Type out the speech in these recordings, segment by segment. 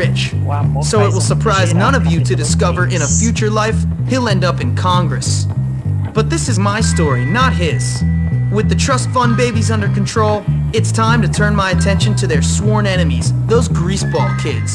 rich. O So it will surprise none of you to discover in a future life he'll end up in Congress. But this is my story, not his. With the trust fund babies under control, it's time to turn my attention to their sworn enemies, those greaseball kids.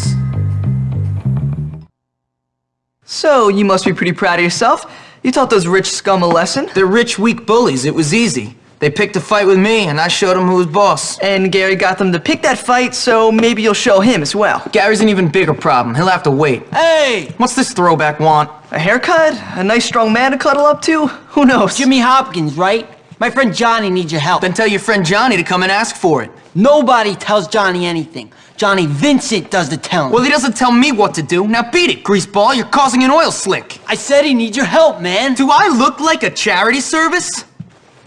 So, you must be pretty proud of yourself. You taught those rich scum a lesson. They're rich, weak bullies. It was easy. They picked a fight with me, and I showed them who was boss. And Gary got them to pick that fight, so maybe you'll show him as well. Gary's an even bigger problem. He'll have to wait. Hey! What's this throwback want? A haircut? A nice strong man to cuddle up to? Who knows? Jimmy Hopkins, right? My friend Johnny needs your help. Then tell your friend Johnny to come and ask for it. Nobody tells Johnny anything. Johnny Vincent does the telling. Well, he doesn't tell me what to do. Now beat it, greaseball. You're causing an oil slick. I said he needs your help, man. Do I look like a charity service?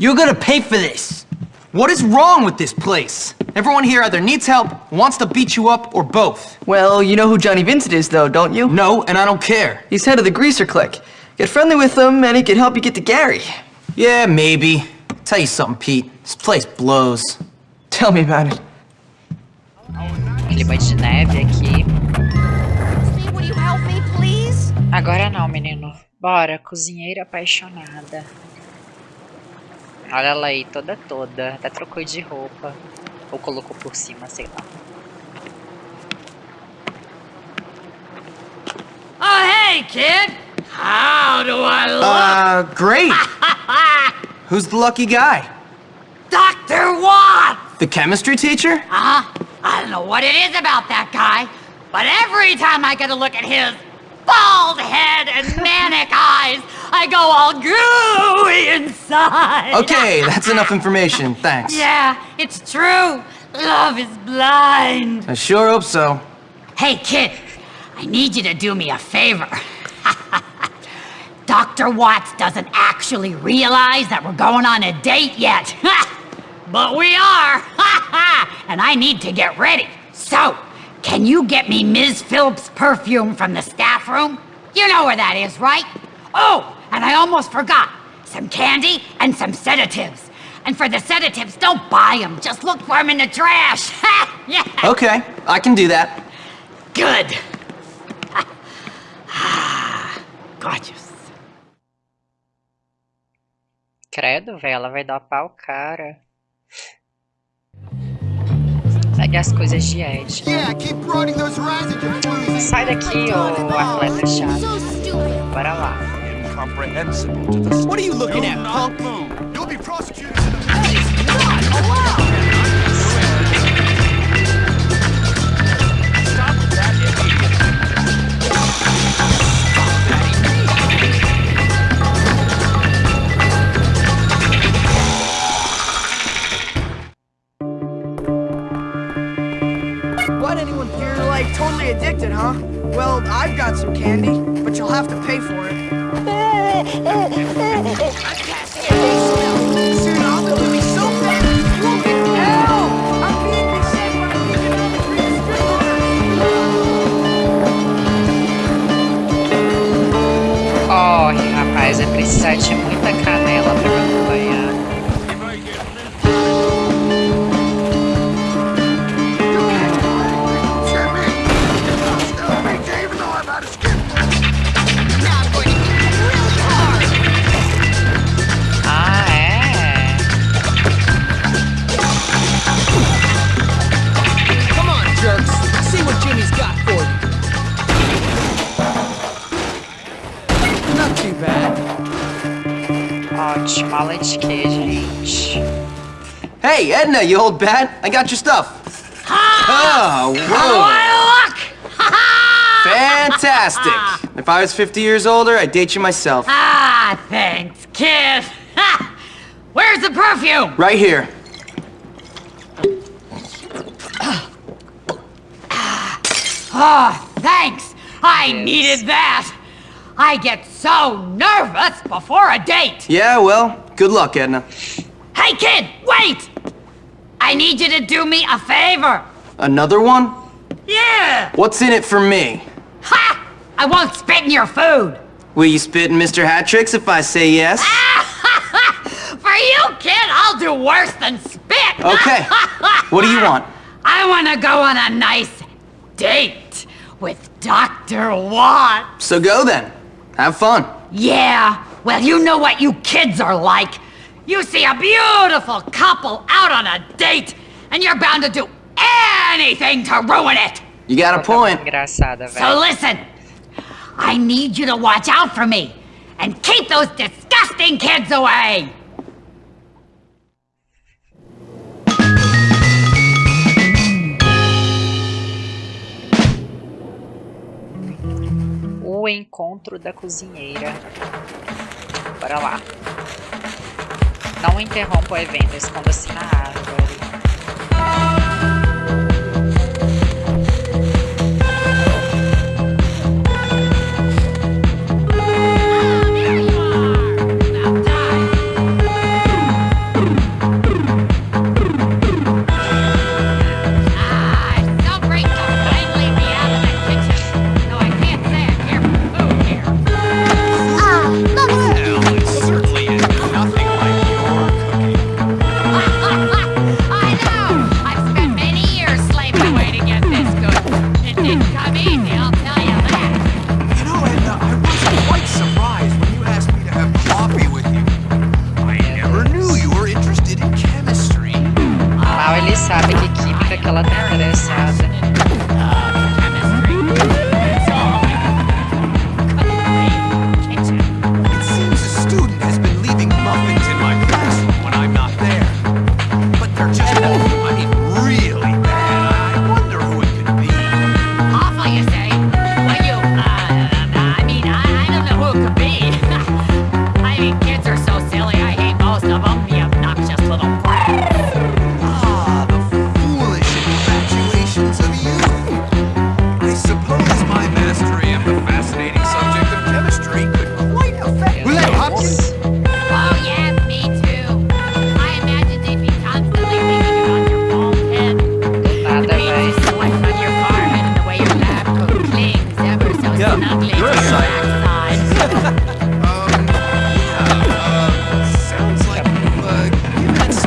You're gonna pay for this. What is wrong with this place? Everyone here either needs help, wants to beat you up, or both. Well, you know who Johnny Vincent is, though, don't you? No, and I don't care. He's head of the Greaser Clique. Get friendly with him, and he can help you get to Gary. Yeah, maybe. Tell you something, Pete. This place blows. Tell me about it. Clima de neve aqui. me? Would you help me, please? Agora não, menino. Bora, cozinheira apaixonada. Olha ela aí, toda toda. Até trocou de roupa. Ou colocou por cima, sei lá. Oh, hey, kid! How do I look? Uh, great. Who's the lucky guy? Dr. Watts! The chemistry teacher? Huh? I don't know what it is about that guy, but every time I get a look at his bald head and manic eyes, I go all gooey inside. Okay, that's enough information. Thanks. Yeah, it's true. Love is blind. I sure hope so. Hey, kid, I need you to do me a favor. Dr. Watts doesn't actually realize that we're going on a date yet. but we are. and I need to get ready. So, can you get me Ms. Phillips' perfume from the staff room? You know where that is, right? Oh, and I almost forgot. Some candy and some sedatives. And for the sedatives, don't buy them. Just look for them in the trash. yeah. Okay, I can do that. Good. Gorgeous. Credo, velho, ela vai dar pau cara. Pegue as coisas de Ed. Sai daqui, ô atleta chato. Bora lá. What are you looking at, punk? You'll be prosecuted. What, like totally addicted, huh? Well, I've got some candy, but you'll have to pay for it. Be so hell! I'm. Corre, rapaz, é precisar de muita canela Edna, you old bat. I got your stuff. Oh, How do whoa. I look? Fantastic. Ah. If I was 50 years older, I'd date you myself. ah, thanks, kid. Where's the perfume? Right here. Oh, thanks. I needed that. I get so nervous before a date. Yeah, well, good luck, Edna. Hey, kid, wait! I need you to do me a favor. Another one? Yeah! What's in it for me? Ha! I won't spit in your food. Will you spit in Mr. Hattricks if I say yes? For you, kid, I'll do worse than spit. Okay. What do you want? I want to go on a nice date with Dr. Watt. So go then. Have fun. Yeah, well, you know what you kids are like. You see a beautiful couple out on a date, and you're bound to do anything to ruin it. You got a Ela tá muito point. So listen, I need you to watch out for me and keep those disgusting kids away. O encontro da cozinheira. Bora lá. Não interrompa o evento, esconda-se na árvore.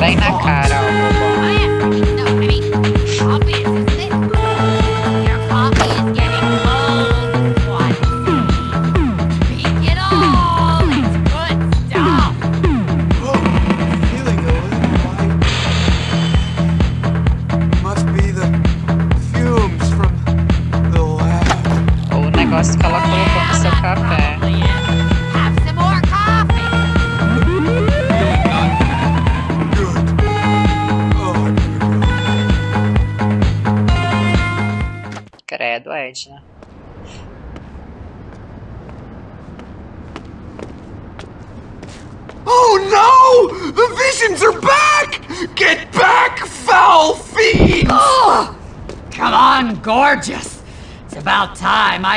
Given it some Bem na thought. cara, ó,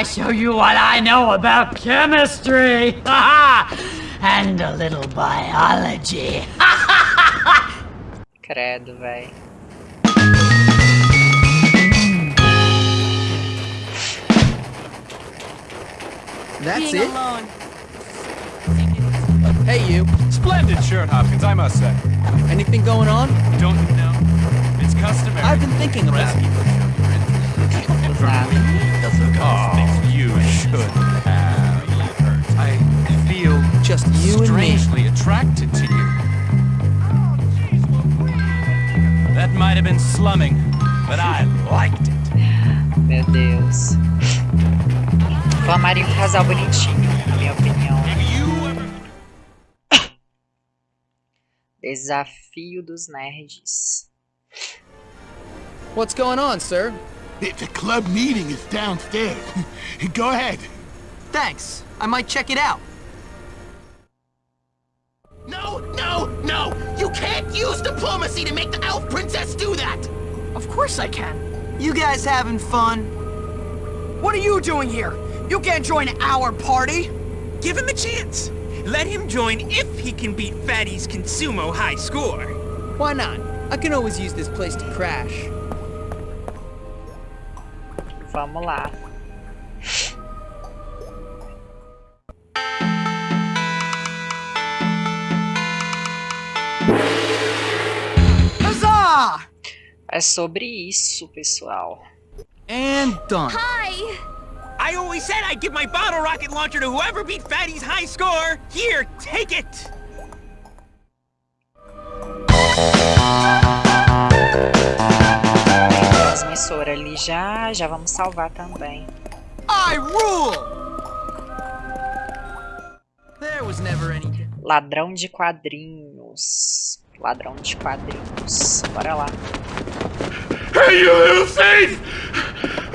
show you what I know about chemistry. and a little biology. Credo, véi. That's it? Hey, you. Splendid shirt, Hopkins, I must say. Anything going on? Don't you know? It's customary. I've been thinking about it. Oh, you should have. I feel Just you and me. strangely attracted to you. That might have been slumming, but I liked it. Meu Deus. Formaria um casal bonitinho, na minha opinião. Desafio dos nerds. What's going on, sir? The club meeting is downstairs. Go ahead. Thanks. I might check it out. No, no, no! You can't use diplomacy to make the elf princess do that! Of course I can. You guys having fun? What are you doing here? You can't join our party. Give him a chance. Let him join if he can beat Fatty's Consumo high score. Why not? I can always use this place to crash. Vamos lá. Huzzah! É sobre isso, pessoal. And done. Hi! always said I'd give my bottle rocket launcher to whoever beat Fatty's high score. Here, take it. Transmissora ali já, já vamos salvar também. I rule! There was never any... Ladrão de quadrinhos. Ladrão de quadrinhos. Bora lá. Hey, you little thief!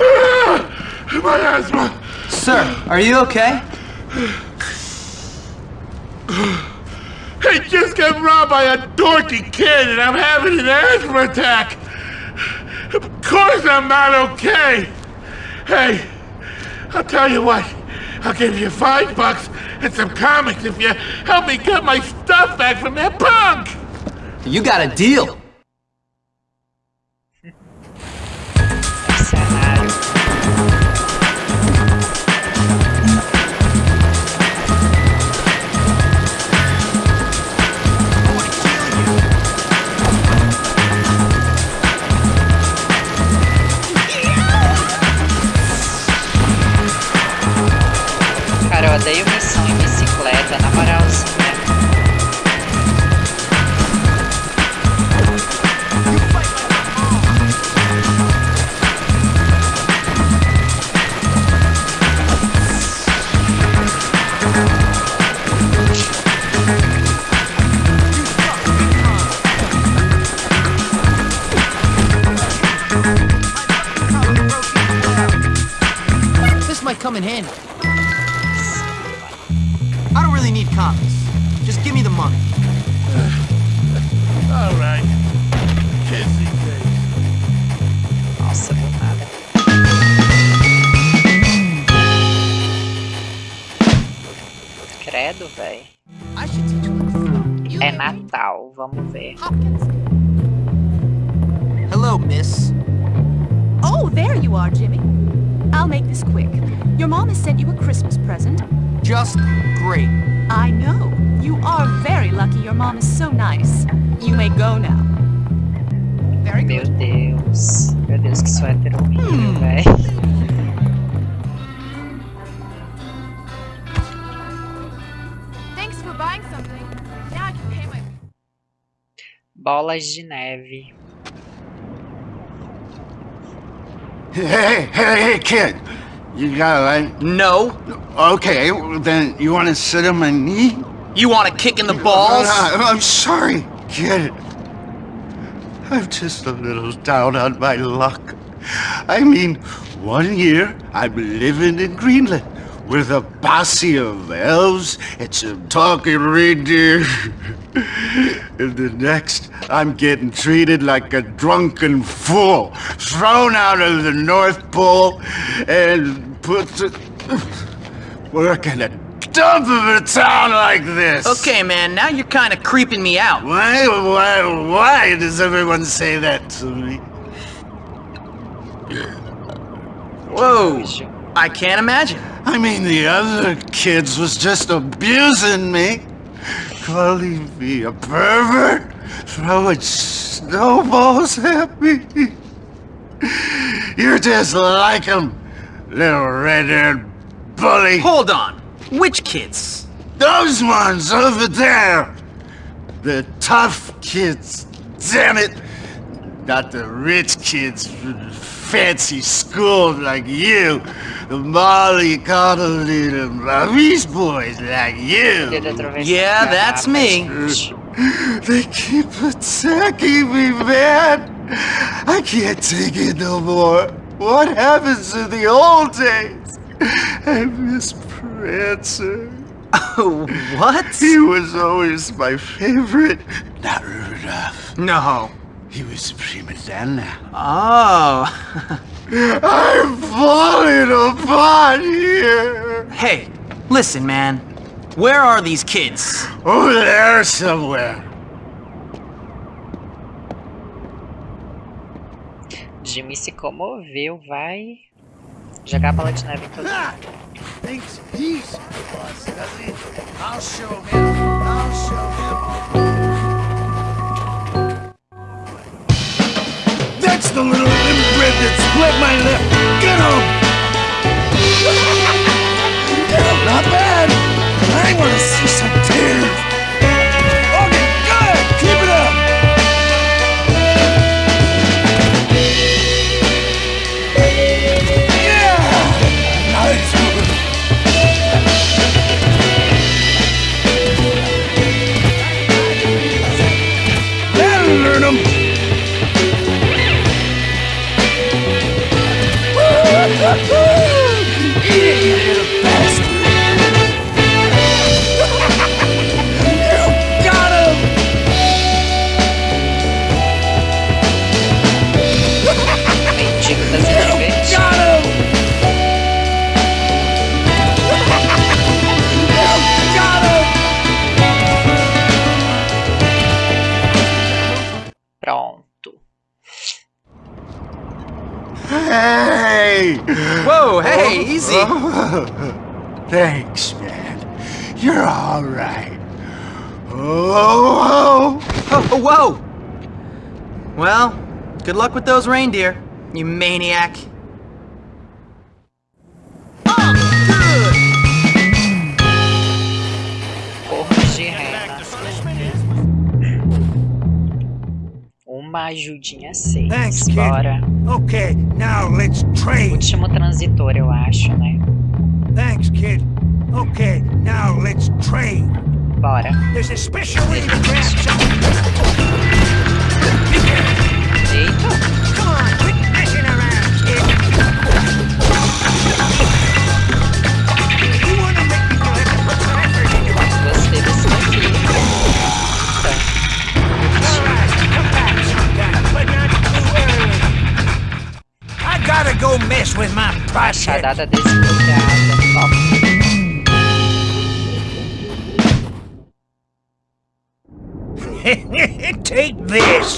Ah, my asthma! Sir, are you okay? I just got robbed by a dorky kid and I'm having an asthma attack! Of course I'm not okay! Hey, I'll tell you what, I'll give you five bucks and some comics if you help me get my stuff back from that punk! You got a deal. Vamos ver. Bolas de neve. Hey, hey, hey, kid! You got a light? No. Okay, then you want to sit on my knee? You want a kick in the balls? Uh, I'm sorry, kid. I'm just a little down on my luck. I mean, one year I'm living in Greenland with a posse of elves and some talking reindeer. and the next, I'm getting treated like a drunken fool, thrown out of the North Pole and put to work in a dump of a town like this. Okay, man, now you're kind of creeping me out. Why, why, why does everyone say that to me? Whoa. I can't imagine. I mean, the other kids was just abusing me, calling me a pervert, throwing snowballs at me. You're just like them, little red-haired bully. Hold on. Which kids? Those ones over there! The tough kids, damn it! Not the rich kids fancy school like you. The Molly Connolly and Maurice boys like you. Yeah, that's me. They keep attacking me, man! I can't take it no more. What happens to the old days? I miss Prancer. Oh, what? He was always my favorite. Not Rudolph. No. He was a prima donna. Oh. I'm falling apart here. hey, listen, man. Where are these kids? Over there somewhere. Jimmy se comoveu, vai jogar bola de neve em todo Ah! just a little imprint that split my lip. Get! Get him, not bad! I want to see some tears! Good luck with those reindeer, you maniac. Uma ajudinha seis. Thanks, kid. Bora. Okay, now let's trade. Último transitor, eu acho, né? Thanks, kid. Okay, now let's trade. Bora. There's a special way to grab Machadada desbloqueada. Top. Take this.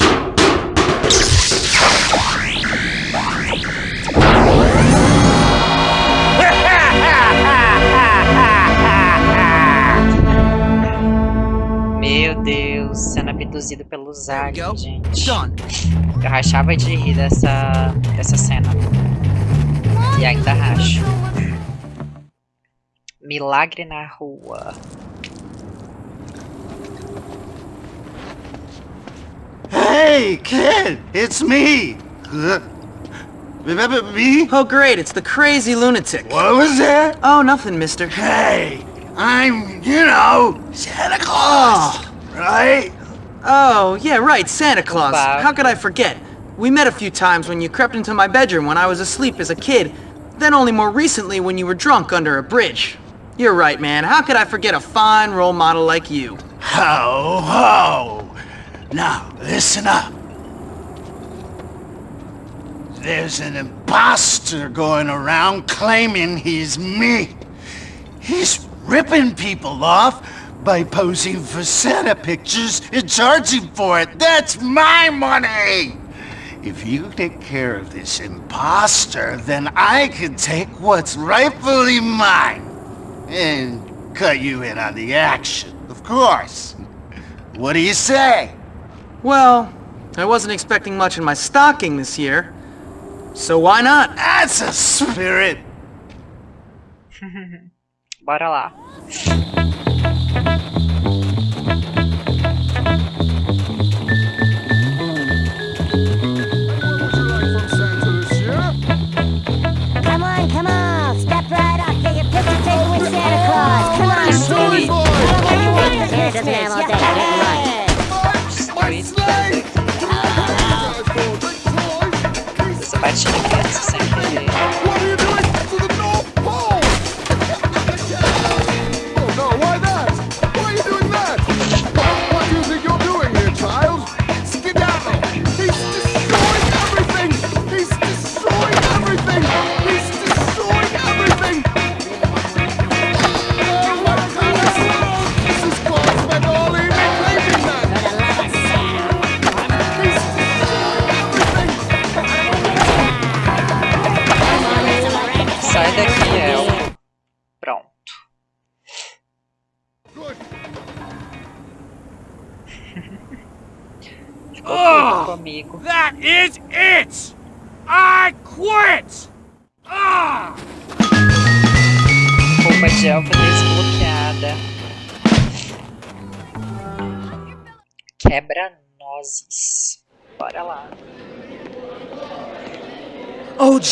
Meu Deus, sendo abduzido pelo Zag, Go. gente. Eu rachava de rir dessa, dessa cena. E ainda racho. Milagre na rua. hey, kid, it's me. Remember me? Oh, great, it's the crazy lunatic. What was that? Oh, nothing, mister. Hey, I'm, you know, Santa Claus, ah. right? Oh, yeah, right, Santa Claus. Wow. How could I forget? We met a few times when you crept into my bedroom when I was asleep as a kid, then only more recently when you were drunk under a bridge. You're right, man. How could I forget a fine role model like you? Ho, ho. Now, listen up. There's an imposter going around claiming he's me. He's ripping people off by posing for Santa pictures and charging for it. That's my money! If you take care of this imposter, then I can take what's rightfully mine and cut you in on the action, of course. What do you say? Well, I wasn't expecting much in my stocking this year. So why not? That's a spirit. Bora lá. On, Sweet. Sweet. Here doesn't have all day. Get Sweet. Você bate na criança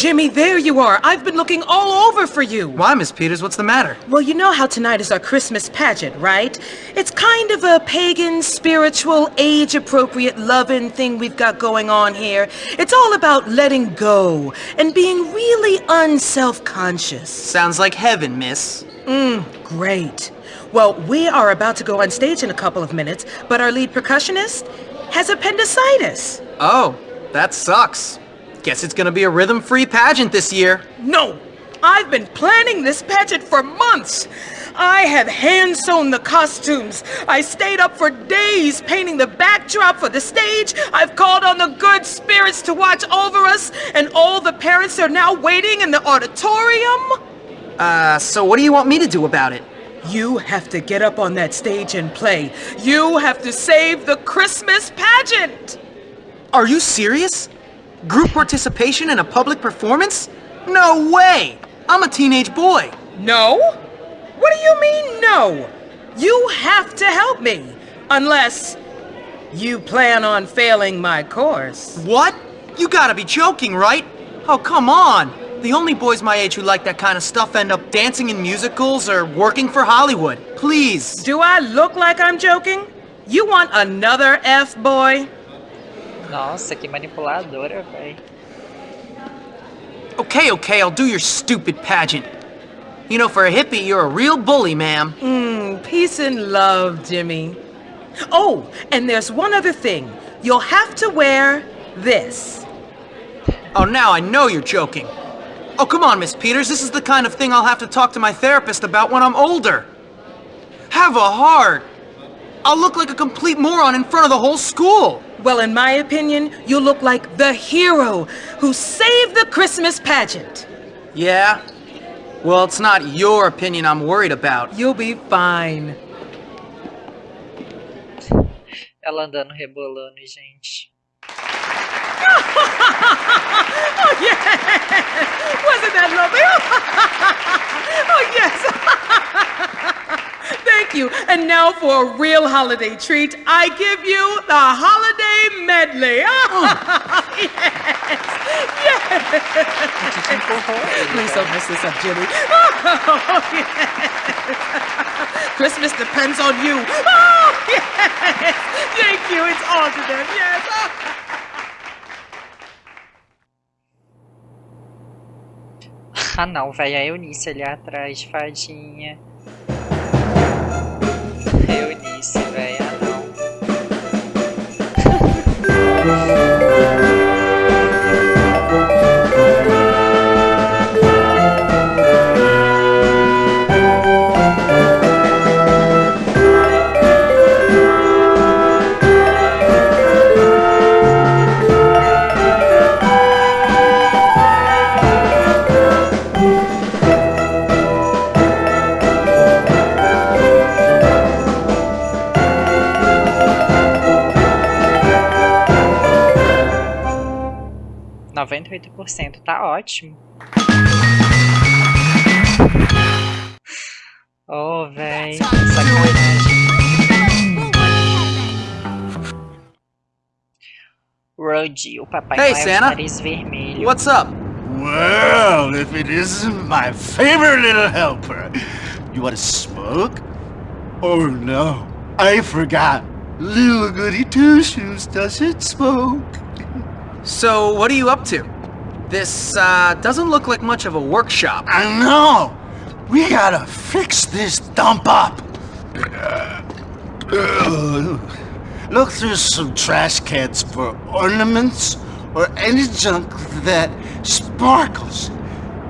Jimmy, there you are. I've been looking all over for you. Why, Miss Peters? What's the matter? Well, you know how tonight is our Christmas pageant, right? It's kind of a pagan, spiritual, age appropriate, loving thing we've got going on here. It's all about letting go and being really unself conscious. Sounds like heaven, miss. Mmm, great. Well, we are about to go on stage in a couple of minutes, but our lead percussionist has appendicitis. Oh, that sucks. Guess it's gonna be a rhythm-free pageant this year. No! I've been planning this pageant for months! I have hand-sewn the costumes. I stayed up for days painting the backdrop for the stage. I've called on the good spirits to watch over us, and all the parents are now waiting in the auditorium. Uh, so what do you want me to do about it? You have to get up on that stage and play. You have to save the Christmas pageant! Are you serious? Group participation in a public performance? No way! I'm a teenage boy. No? What do you mean, no? You have to help me. Unless you plan on failing my course. What? You gotta be joking, right? Oh, come on. The only boys my age who like that kind of stuff end up dancing in musicals or working for Hollywood. Please. Do I look like I'm joking? You want another F-boy? Nossa, que manipuladora, véi. Okay, okay, I'll do your stupid pageant. You know, for a hippie, you're a real bully, ma'am. Mmm, peace and love, Jimmy. Oh, and there's one other thing. You'll have to wear this. Oh, now I know you're joking. Oh, come on, Miss Peters. This is the kind of thing I'll have to talk to my therapist about when I'm older. Have a heart. I'll look like a complete moron in front of the whole school. Well, in my opinion, you look like the hero who saved the Christmas pageant. Yeah? Well, it's not your opinion I'm worried about. You'll be fine. Ela andando rebolando, gente. oh, yes! Wasn't that lovely? oh, yes! Thank you. And now for a real holiday treat, I give you the holiday medley. yes! Yes! Please don't mess this up, Jimmy. Oh, yes. Christmas depends on you. Oh, yes! Thank you. It's on to them. Yes. Ah não, velho, a Eunice ali atrás, fadinha. Eunice, velho, ah não. 98% tá ótimo. Oh, véi, sacanagem. Rudy, o papai Hey, Noel Santa. nariz vermelho. What's up? Well, if it isn't my favorite little helper. You want to smoke? Oh no, I forgot. Little goody two shoes doesn't smoke. So, what are you up to? This, uh, doesn't look like much of a workshop. I know. We gotta fix this dump up. Look through some trash cans for ornaments or any junk that sparkles.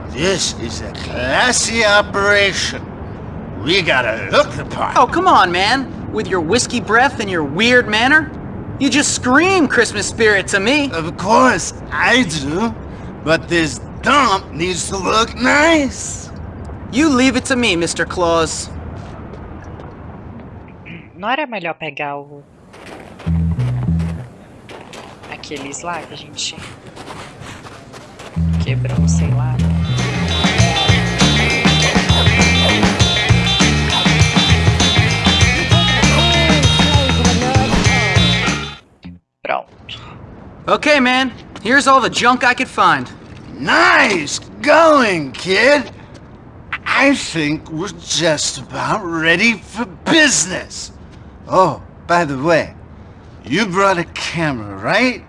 This is a classy operation. We gotta look the part. Oh, come on, man. With your whiskey breath and your weird manner? You just scream Christmas spirit to me. Of course, I do. But this dump needs to look nice. You leave it to me, Mr. Claus. Não era melhor pegar o... Aqueles lá que a gente... Quebrou, sei lá. Okay, man. Here's all the junk I could find. Nice going, kid. I think we're just about ready for business. Oh, by the way, you brought a camera, right?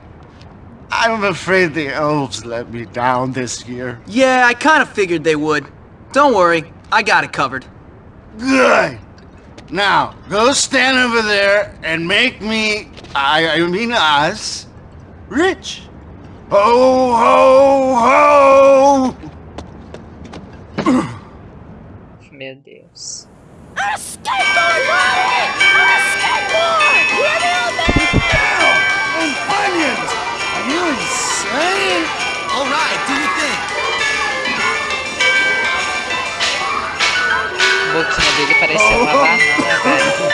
I'm afraid the elves let me down this year. Yeah, I kind of figured they would. Don't worry, I got it covered. Good. Now, go stand over there and make me, I, I mean us, rich. Ho, ho, ho! Meu Deus. A skateboard, Ronnie! I'm a skateboard! Hear me out there! Oh, onions! Are you insane? All right, do your thing. O boquinha dele parecia uma banana, velho.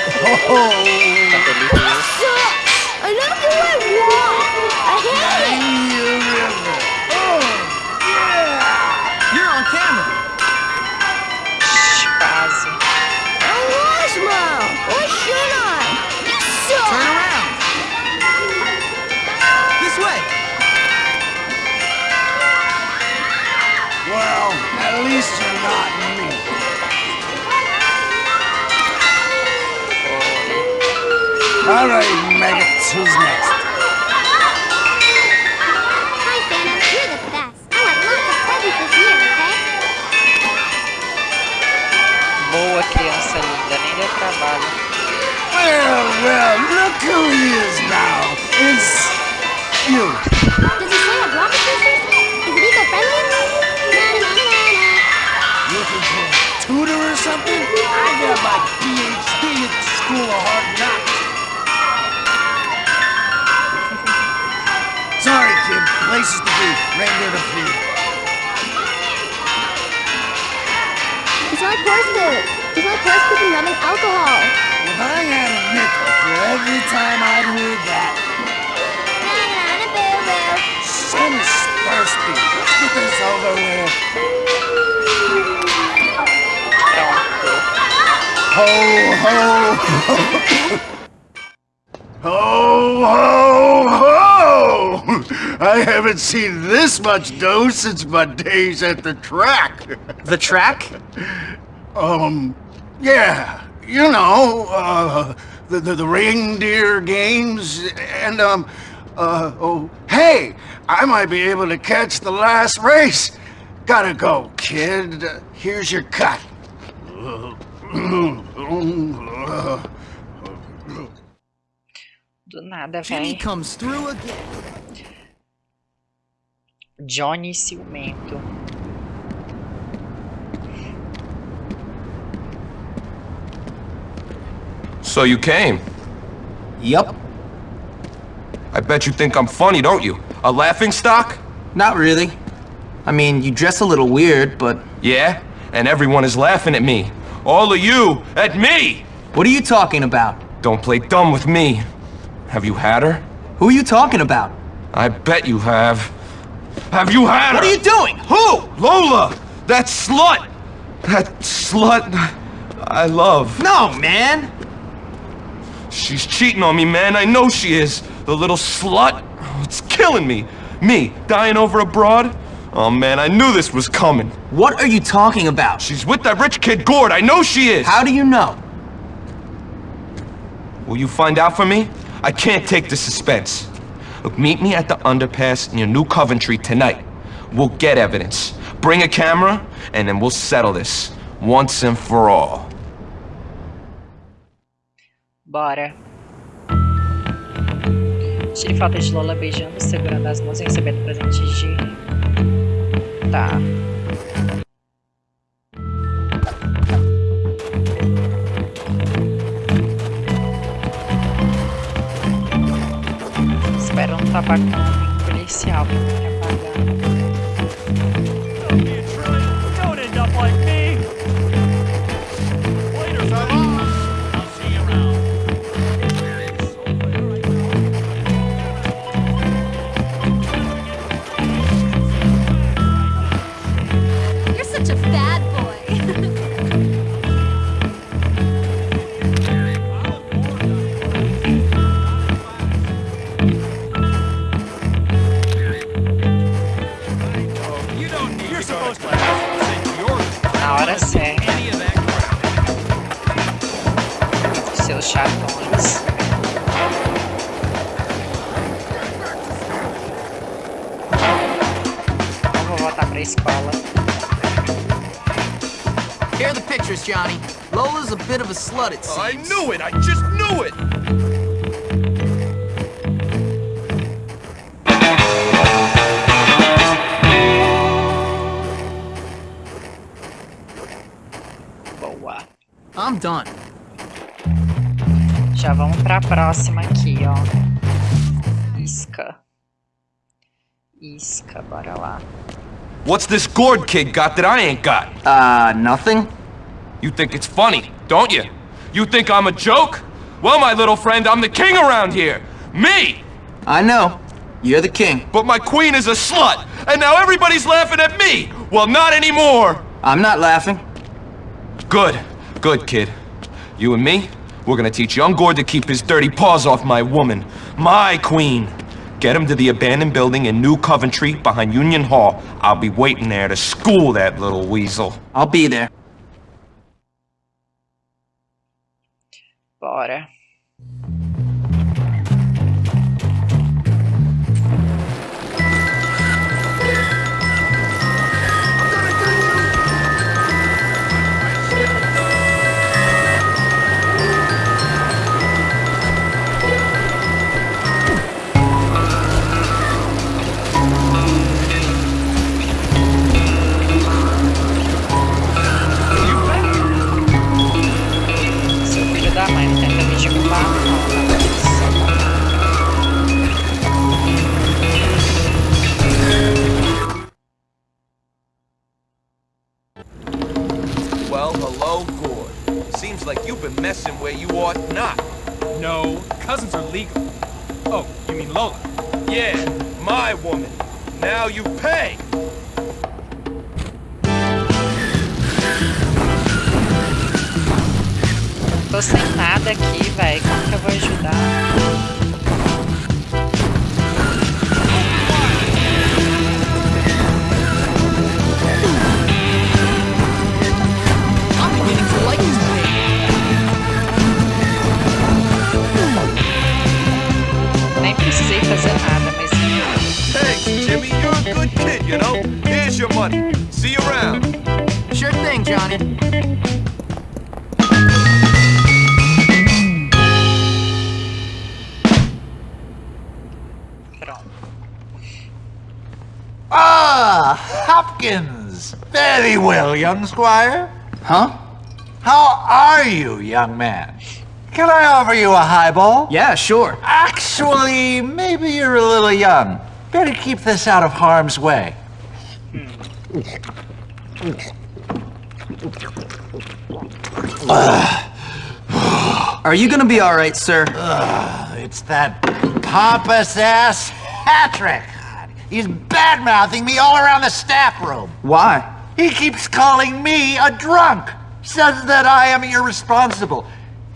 It's my purse food and rum alcohol. If I had a nickel for every time I'd heard that, Na-na-na-boo-boo. Son's thirsty. Let's get this over with. Pronto. Ho, ho, ho, ho, ho! I haven't seen this much dough since my days at the track. The track? Um, yeah, you know, uh, the, the, the reindeer games, and, um, uh, oh, hey, I might be able to catch the last race. Gotta go, kid. Here's your cut. Do nada, Jimmy velho. comes through again. Johnny Ciumento. So you came? Yup. I bet you think I'm funny, don't you? A laughing stock? Not really. I mean, you dress a little weird, but Yeah? And everyone is laughing at me. All of you at me! what are you talking about? Don't play dumb with me. Have you had her? Who are you talking about? I bet you have. Have you had What her? are you doing? Who? Lola! That slut! That slut I love. No, man. She's cheating on me, man. I know she is. The little slut. Oh, It's killing me. Me, dying over a broad? Oh, man, I knew this was coming. What are you talking about? She's with that rich kid Gord. I know she is. How do you know? Will you find out for me? I can't take the suspense. Look, meet me at the underpass near New Coventry tonight. We'll get evidence. Bring a camera, and then we'll settle this. Once and for all. Bora. Tire foto de Lola beijando, segurando as mãos e recebendo presentes de... Tá. Espero não tapar com um policial pra What's this Gord kid got that I ain't got? Uh, nothing? You think it's funny, don't you? You think I'm a joke? Well, my little friend, I'm the king around here. Me! I know. You're the king. But my queen is a slut, and now everybody's laughing at me! Well, not anymore! I'm not laughing. Good. Good, kid. You and me, we're gonna teach young Gord to keep his dirty paws off my woman. My queen! Get him to the abandoned building in New Coventry behind Union Hall. I'll be waiting there to school that little weasel. I'll be there. Bora. Like you've been messing where you ought not. No, cousins are legal. Oh, you mean Lola? Yeah, my woman. Now you pay. Tô sem nada aqui, velho. Como que eu vou ajudar? Behavior. Nem precisei fazer nada, mas Thanks, Jimmy. You're a good kid, you know? Here's your money. See you around. Sure thing, Johnny. pronto. Ah, Hopkins! Very well, young squire. Huh? How are you, young man? Can I offer you a highball? Yeah, sure. Actually, maybe you're a little young. Better keep this out of harm's way. Are you gonna be alright, sir? It's that pompous ass Hattrick. He's bad mouthing me all around the staff room. Why? He keeps calling me a drunk. Says that I am irresponsible.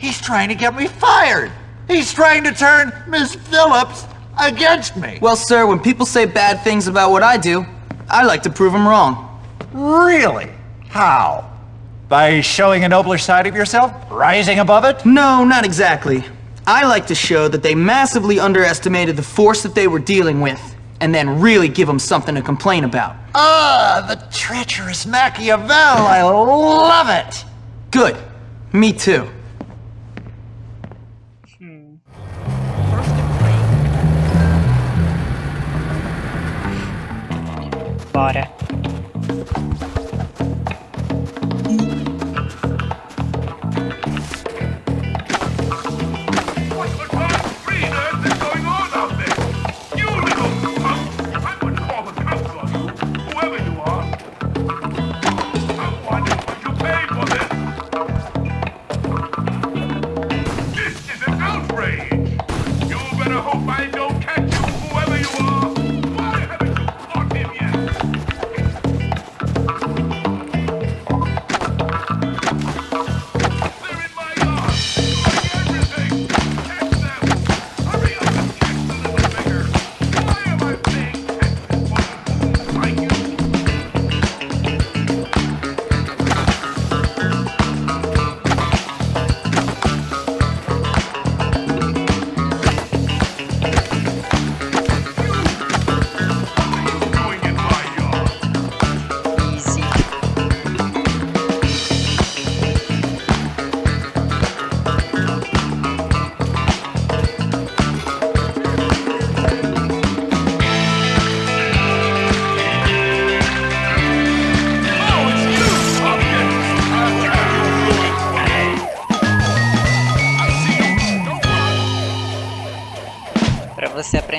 He's trying to get me fired. He's trying to turn Miss Phillips against me. Well, sir, when people say bad things about what I do, I like to prove them wrong. Really? How? By showing a nobler side of yourself? Rising above it? No, not exactly. I like to show that they massively underestimated the force that they were dealing with, and then really give them something to complain about. Ah, the treacherous Machiavel. I love it. Good. Me too. Bora.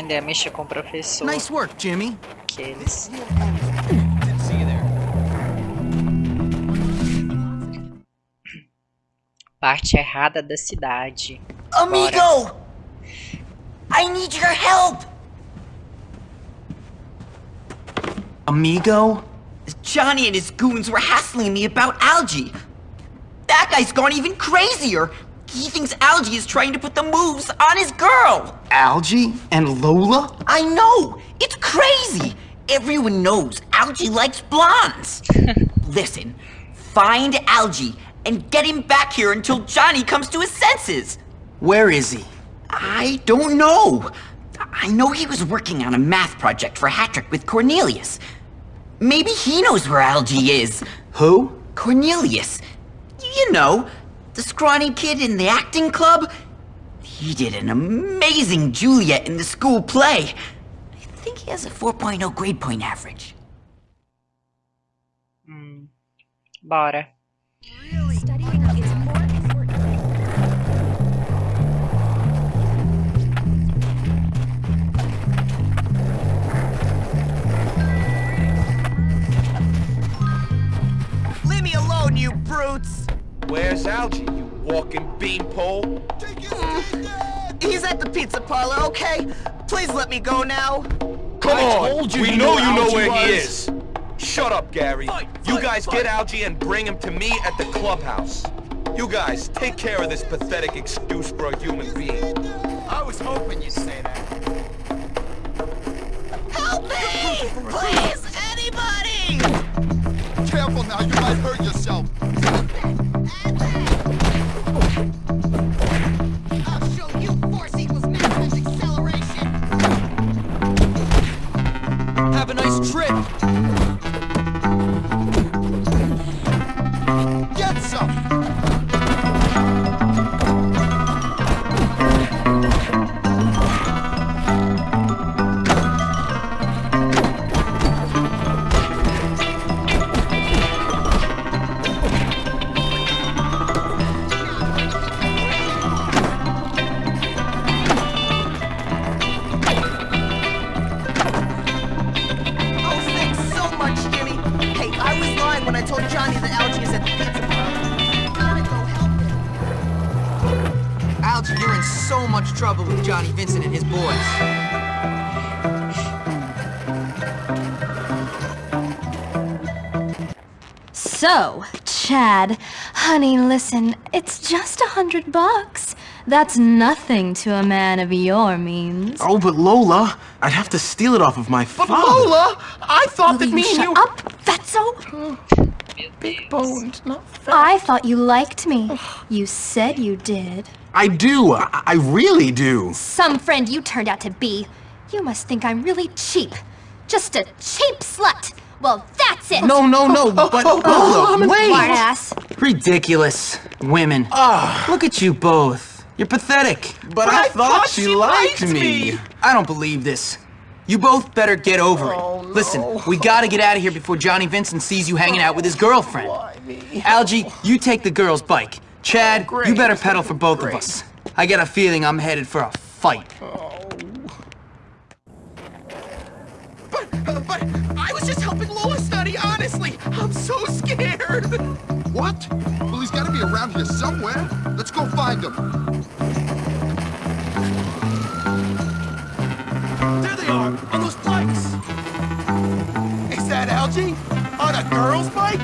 Aprender a mexer com o professor. Nice work, Jimmy. Aqueles. Parte errada da cidade. Bora. Amigo! I need your help! Amigo? Johnny and his goons were hassling me about Algie. That guy's gone even crazier. He thinks Algie is trying to put the moves on his girl. Algie and Lola? I know! It's crazy! Everyone knows Algie likes blondes. Listen, find Algie and get him back here until Johnny comes to his senses. Where is he? I don't know. I know he was working on a math project for Hattrick with Cornelius. Maybe he knows where Algie is. Who? Cornelius. You know, the scrawny kid in the acting club. He did an amazing Juliet in the school play. I think he has a 4.0 grade point average. Hmm. Bora. Leave me alone, you brutes! Where's Algie, you walking beanpole? Mm. He's at the pizza parlor, okay? Please let me go now. Come I on! told you we you know knew you know Algie where he is. Shut up, Gary. you guys get Algie and bring him to me at the clubhouse. You guys, take care of this pathetic excuse for a human being. I was hoping you'd say that. Help me! Please, anybody! Careful now, you might hurt yourself. Honey, listen, it's just a hundred bucks. That's nothing to a man of your means. Oh, but Lola, I'd have to steal it off of my father. Lola, I thought Will that you me and shut you... up, Fatso? Big boned, not fat. I thought you liked me. You said you did. I do. I, I really do. Some friend you turned out to be. You must think I'm really cheap. Just a cheap slut. Well, that's it. No, no, no, oh, but oh, oh, Lola, wait. Smartass. Ridiculous. Women. Ah. Look at you both. You're pathetic. But, I thought she liked me. I don't believe this. You both better get over it. Listen, we gotta get out of here before Johnny Vincent sees you hanging out with his girlfriend. Algie, you take the girl's bike. Chad, you better pedal for both of us. I get a feeling I'm headed for a fight. But, uh, but I was just helping Lola honestly. I'm so scared. What? Well, he's gotta be around here somewhere. Let's go find him. There they are, on those bikes. Is that Algie? On a girl's bike?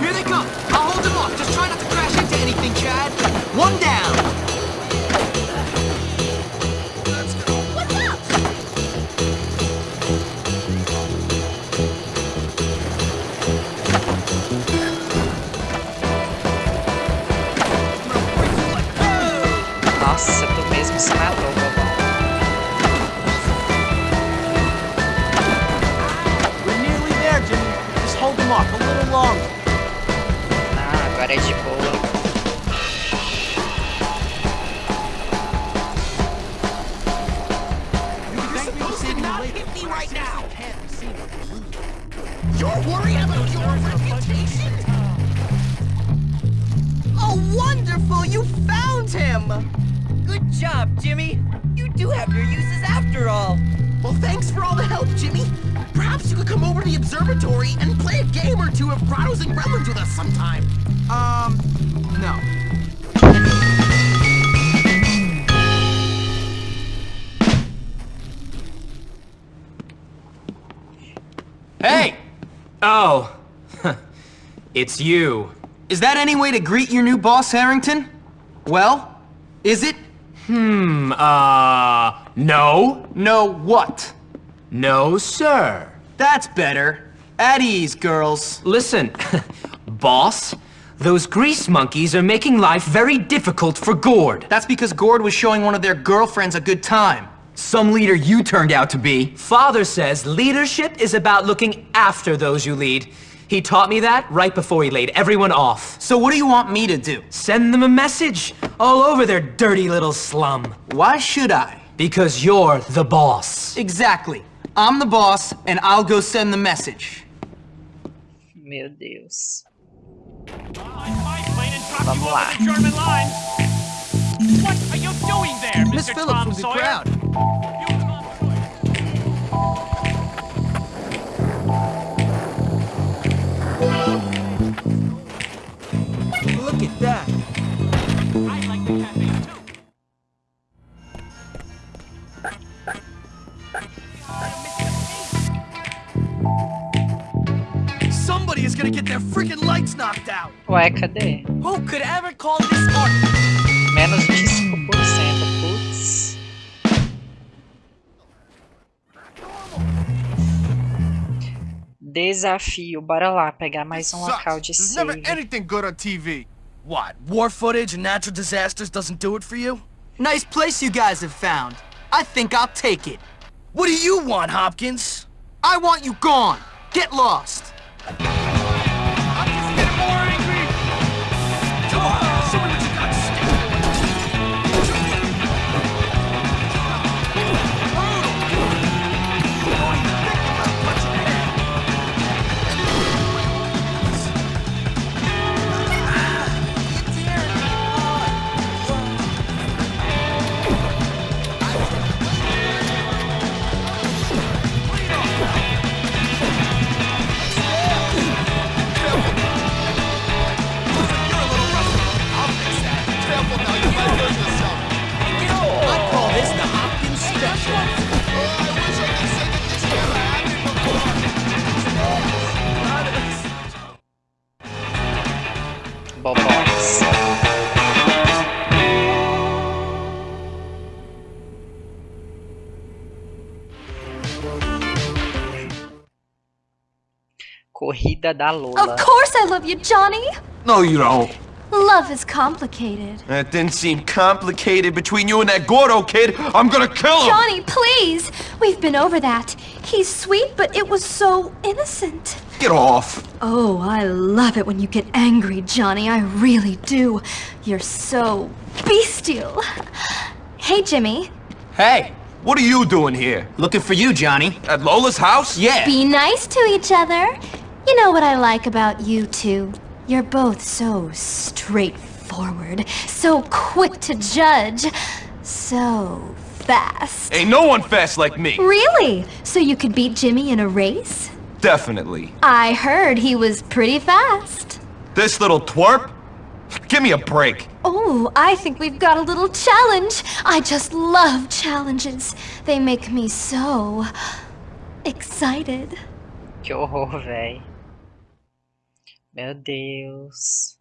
Here they come. I'll hold them off. Just try not to crash into anything, game or two of Grottos and Gremlins with us sometime. Um, no. Hey! Oh. it's you. Is that any way to greet your new boss, Harrington? Well, is it? Hmm, uh, no. No what? No, sir. That's better. At ease, girls. Listen, boss, those grease monkeys are making life very difficult for Gord. That's because Gord was showing one of their girlfriends a good time. Some leader you turned out to be. Father says leadership is about looking after those you lead. He taught me that right before he laid everyone off. So what do you want me to do? Send them a message all over their dirty little slum. Why should I? Because you're the boss. Exactly. I'm the boss, and I'll go send the message. Meu Deus. Vamos lá. German line. What are you doing there, Miss Phillips Tom was the crowd. Look at that. Somebody is gonna get their freaking lights knocked out! Ué, cadê? Who could ever call this art? Menos 25%, putz. Desafio, bora lá, pegar mais um local de There's never anything good on TV. What, war footage and natural disasters doesn't do it for you? Nice place you guys have found. I think I'll take it. What do you want, Hopkins? I want you gone. Get lost. Corrida da Lola. Of course I love you, Johnny. No, you don't. Love is complicated. That didn't seem complicated between you and that Gordo kid. I'm gonna kill him. Johnny, please! We've been over that. He's sweet, but it was so innocent. Get off. Oh, I love it when you get angry, Johnny. I really do. You're so bestial. Hey, Jimmy. Hey, what are you doing here? Looking for you, Johnny. At Lola's house? Yeah. Be nice to each other. You know what I like about you two? You're both so straightforward, so quick to judge, so fast. Ain't no one fast like me. Really? So you could beat Jimmy in a race? Definitely. I heard he was pretty fast. This little twerp? Give me a break. Oh, I think we've got a little challenge. I just love challenges. They make me so excited. Que horror, véi. Meu Deus.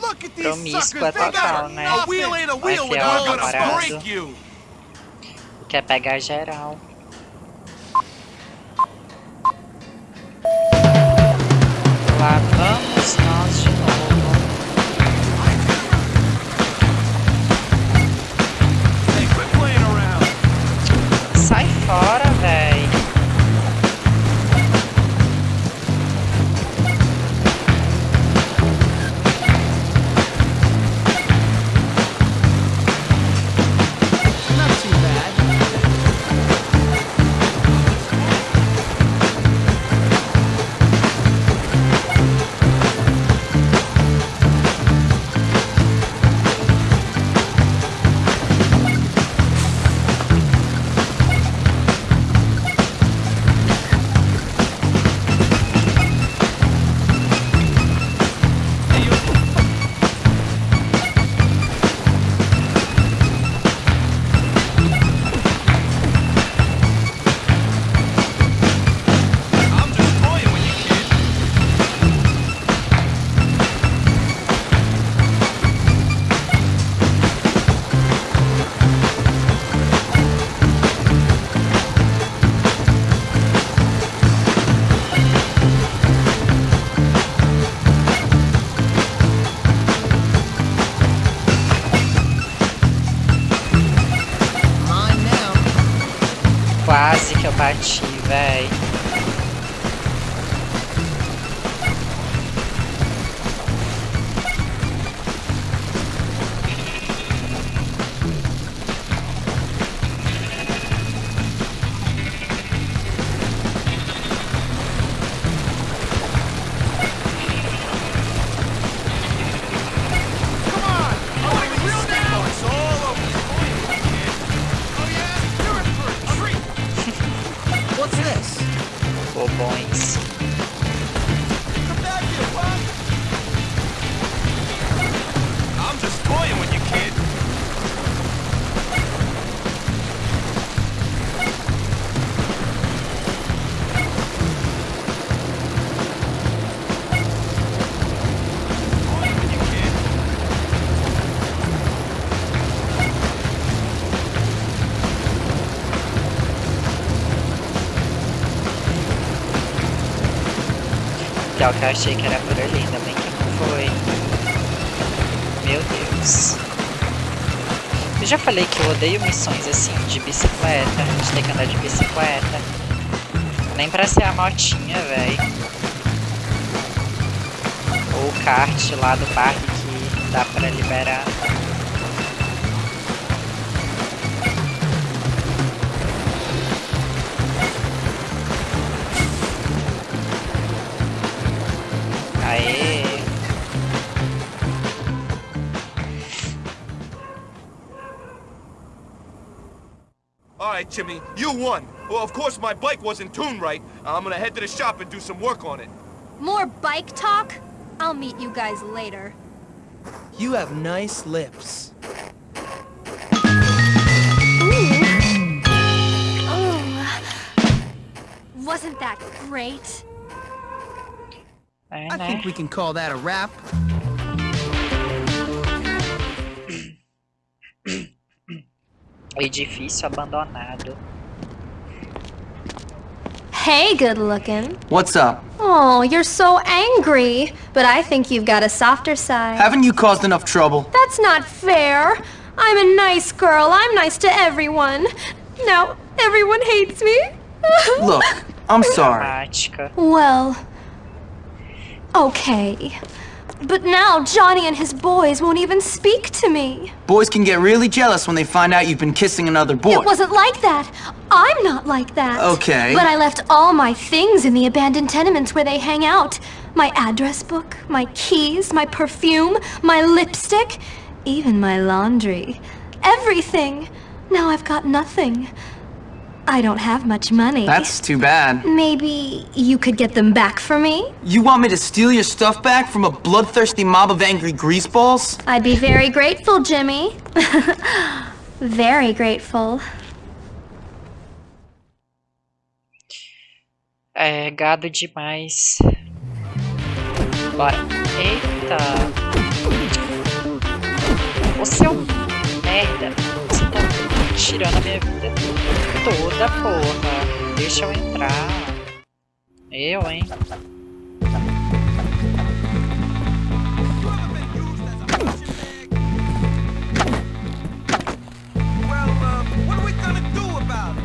Look at these Promíscua suckers. They total, got né? a wheel ain't a wheel Vai without enfiar o gonna parado. break you. Quer pegar geral. Lá vamos nós bati, véi. Pior que eu achei que era por ali, ainda bem que não foi. Meu Deus. Eu já falei que eu odeio missões assim, de bicicleta, de ter que andar de bicicleta. Nem pra ser a motinha, véi. Ou o kart lá do parque que dá pra liberar. Right, Jimmy, you won. Well, of course my bike wasn't tuned right. I'm gonna head to the shop and do some work on it. More bike talk? I'll meet you guys later. You have nice lips. Oh, wasn't that great? I think we can call that a wrap. Edifício abandonado. Hey, good looking. What's up? Oh, you're so angry. But I think you've got a softer side. Haven't you caused enough trouble? That's not fair. I'm a nice girl. I'm nice to everyone. Now, everyone hates me. Look, I'm sorry. Well, okay. But now Johnny and his boys won't even speak to me. Boys can get really jealous when they find out you've been kissing another boy. It wasn't like that. I'm not like that. Okay. But I left all my things in the abandoned tenements where they hang out. My address book, my keys, my perfume, my lipstick, even my laundry. Everything. Now I've got nothing. I don't have much money. That's too bad. Maybe you could get them back for me? You want me to steal your stuff back from a bloodthirsty mob of angry greaseballs? I'd be very grateful, Jimmy. very grateful. É gado demais. Bora. Eita. Ô seu um merda. Você tá tirando a minha vida toda, porra. Deixa eu entrar. Eu, hein? Well, uh, what are we gonna do about it?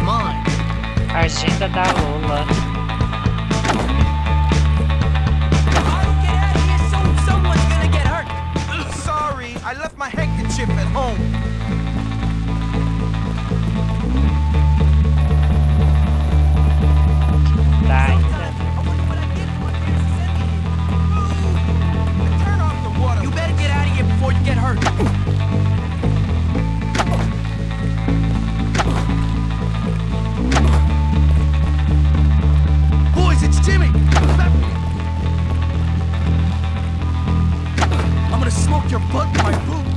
Mine. Agenda da Lola. Someone's gonna get hurt. Sorry, I left my handkerchief at home. Smoke your butt my boot.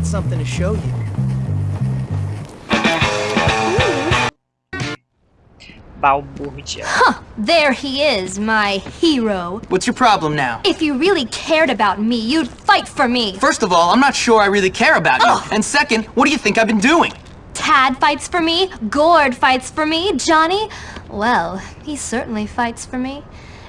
Got something to show you. Balbúrdia. Huh, there he is, my hero. What's your problem now? If you really cared about me, you'd fight for me. First of all, I'm not sure I really care about you. And second, what do you think I've been doing? Tad fights for me, Gord fights for me, Johnny, well, he certainly fights for me.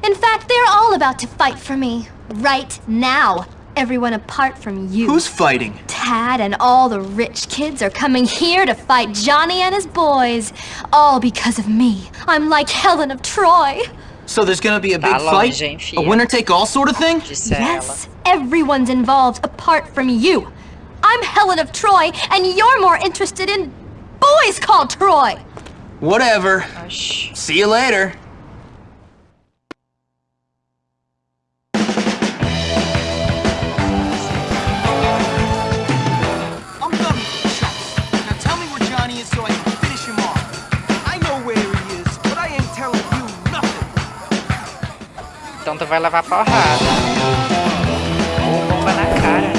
In fact, they're all about to fight for me. Right now. Everyone apart from you. Who's fighting? Tad and all the rich kids are coming here to fight Johnny and his boys. All because of me. I'm like Helen of Troy. So there's gonna be a big fight? A winner take all sort of thing? Yes, everyone's involved apart from you. I'm Helen of Troy, and you're more interested in boys called Troy. Whatever. Oxi. See you later. Então tu vai levar porrada. Ou bomba na cara, né?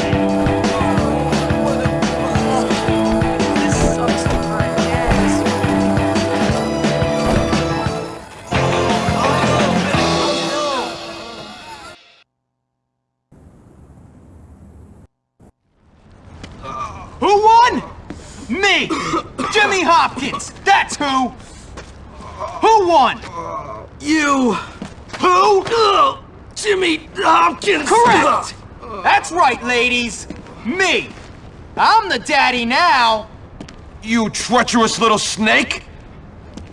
Who won? Me! Jimmy Hopkins! That's who! Who won? You! Who? Jimmy Hopkins! Correct! That's right, ladies! Me! I'm the daddy now! You treacherous little snake!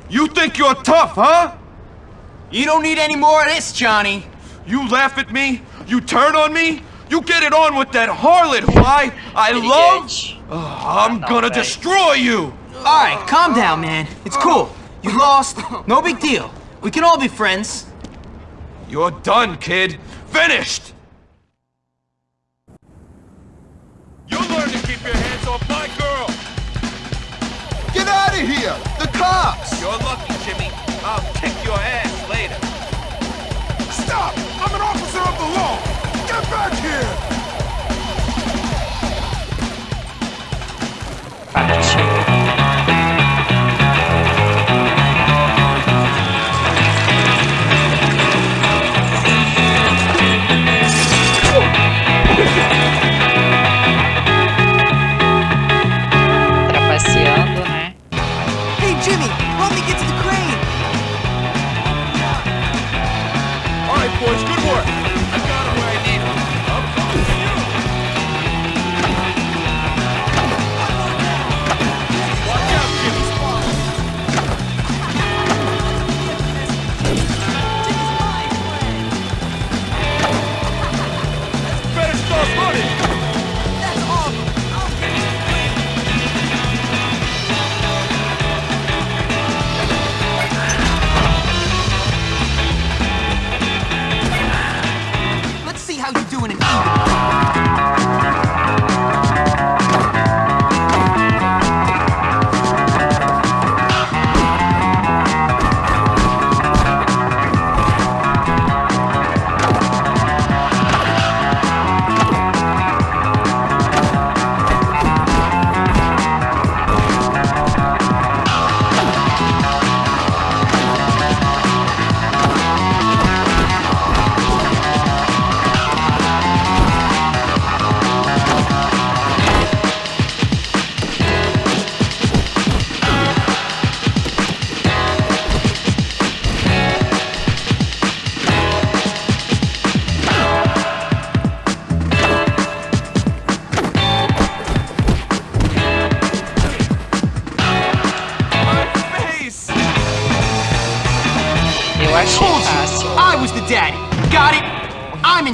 You think you're tough, huh? You don't need any more of this, Johnny. You laugh at me? You turn on me? You get it on with that harlot who I, I love? I'm gonna destroy you! Alright, calm down, man. It's cool. You lost. No big deal. We can all be friends. You're done, kid. Finished! You learn to keep your hands off my girl! Get out of here! The cops! You're lucky, Jimmy. I'll kick your ass later. Stop! I'm an officer of the law! Get back here! Partiu. how you doing in England?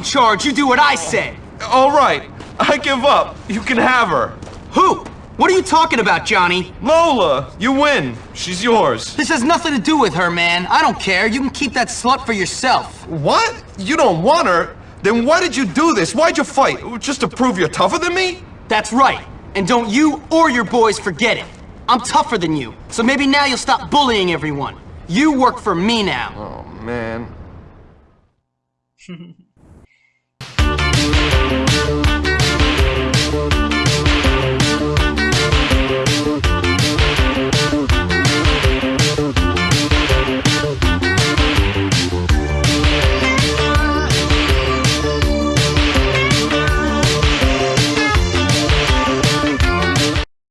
Charge. You do what I say. All right, I give up. You can have her. Who? What are you talking about, Johnny? Lola, you win. She's yours. This has nothing to do with her, man. I don't care. You can keep that slut for yourself. What? You don't want her? Then why did you do this? Why'd you fight? Just to prove you're tougher than me? That's right. And don't you or your boys forget it. I'm tougher than you, so maybe now you'll stop bullying everyone. You work for me now. Oh, man. Thank you.